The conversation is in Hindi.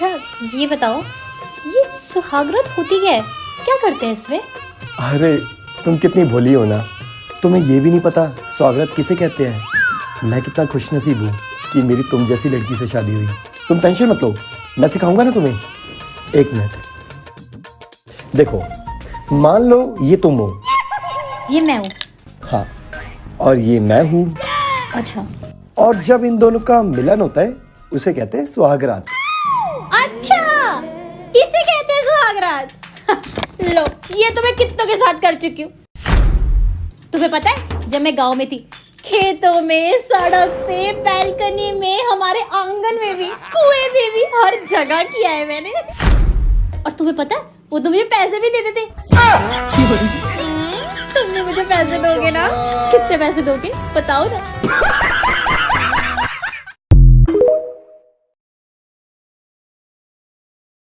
अच्छा ये बताओ ये सुहागरात होती है क्या करते हैं इसमें? अरे तुम कितनी भोली हो ना। तुम्हें ये भी नहीं पता स्वागत किसे कहते हैं। मैं कितना खुश नसीब हूँ कि मेरी तुम जैसी लड़की से शादी हुई। तुम टेंशन मत लो मैं सिखाऊँगा ना तुम्हें। एक मिनट। देखो मान लो ये तुम हो। ये मैं हूँ। हाँ और ये मैं हूँ। अच्छा। और जब इन दोनों का मिलन होता है उसे कहते हैं सुहागरात। सुहागरात लो ये तो मैं कितनों के साथ कर चुकी हूँ। तुम्हें पता है जब मैं गाँव में थी खेतों में सड़क पे बैल्कनी में हमारे आँगन में भी कुएँ में भी हर जगह किया है मैंने। और तुम्हें पता है वो तो मुझे पैसे भी देते थे। हम्म, तुमने मुझे पैसे दोगे ना? कितने पैसे दोगे? बताओ ना।